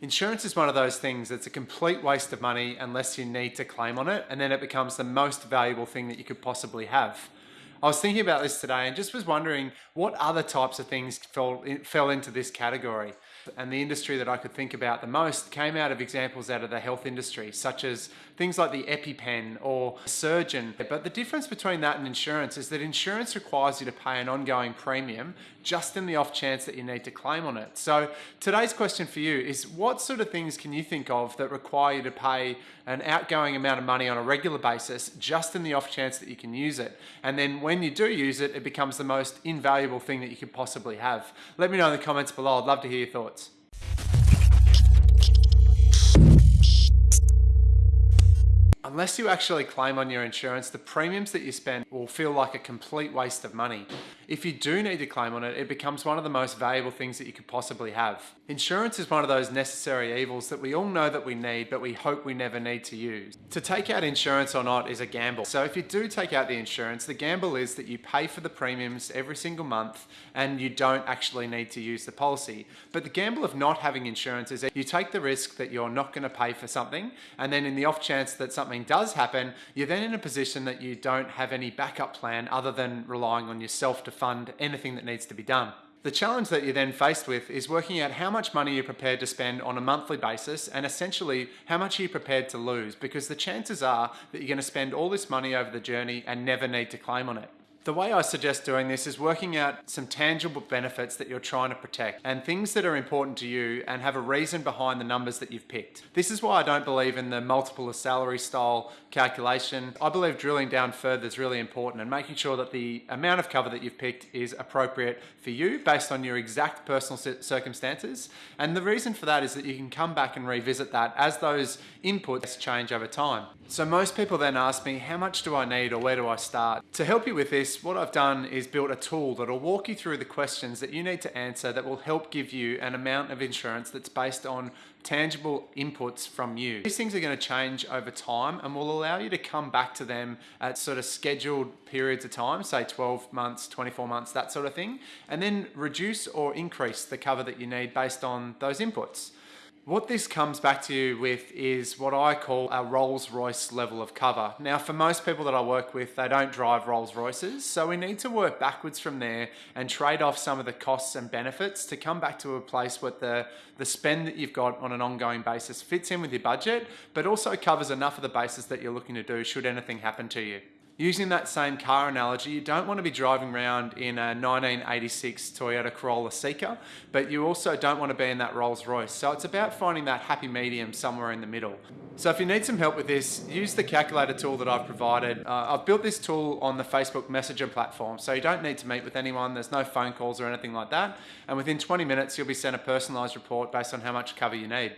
Insurance is one of those things that's a complete waste of money unless you need to claim on it, and then it becomes the most valuable thing that you could possibly have. I was thinking about this today and just was wondering what other types of things fell, fell into this category. And the industry that I could think about the most came out of examples out of the health industry, such as things like the EpiPen or surgeon. But the difference between that and insurance is that insurance requires you to pay an ongoing premium just in the off chance that you need to claim on it. So today's question for you is what sort of things can you think of that require you to pay an outgoing amount of money on a regular basis just in the off chance that you can use it? And then when you do use it, it becomes the most invaluable thing that you could possibly have. Let me know in the comments below. I'd love to hear your thoughts. Unless you actually claim on your insurance, the premiums that you spend will feel like a complete waste of money. If you do need to claim on it, it becomes one of the most valuable things that you could possibly have. Insurance is one of those necessary evils that we all know that we need, but we hope we never need to use. To take out insurance or not is a gamble. So if you do take out the insurance, the gamble is that you pay for the premiums every single month and you don't actually need to use the policy. But the gamble of not having insurance is that you take the risk that you're not going to pay for something and then in the off chance that something does happen, you're then in a position that you don't have any backup plan other than relying on yourself to fund anything that needs to be done. The challenge that you're then faced with is working out how much money you're prepared to spend on a monthly basis and essentially how much you're prepared to lose because the chances are that you're going to spend all this money over the journey and never need to claim on it. The way I suggest doing this is working out some tangible benefits that you're trying to protect and things that are important to you and have a reason behind the numbers that you've picked. This is why I don't believe in the multiple of salary style calculation. I believe drilling down further is really important and making sure that the amount of cover that you've picked is appropriate for you based on your exact personal circumstances. And the reason for that is that you can come back and revisit that as those inputs change over time. So most people then ask me, how much do I need or where do I start? To help you with this, what I've done is built a tool that'll walk you through the questions that you need to answer that will help give you an amount of insurance that's based on tangible inputs from you. These things are going to change over time and will allow you to come back to them at sort of scheduled periods of time, say 12 months, 24 months, that sort of thing, and then reduce or increase the cover that you need based on those inputs. What this comes back to you with is what I call a Rolls Royce level of cover. Now, for most people that I work with, they don't drive Rolls Royces, so we need to work backwards from there and trade off some of the costs and benefits to come back to a place where the, the spend that you've got on an ongoing basis fits in with your budget, but also covers enough of the basis that you're looking to do should anything happen to you. Using that same car analogy, you don't want to be driving around in a 1986 Toyota Corolla Seca, but you also don't want to be in that Rolls Royce. So it's about finding that happy medium somewhere in the middle. So if you need some help with this, use the calculator tool that I've provided. Uh, I've built this tool on the Facebook Messenger platform, so you don't need to meet with anyone. There's no phone calls or anything like that. And within 20 minutes, you'll be sent a personalized report based on how much cover you need.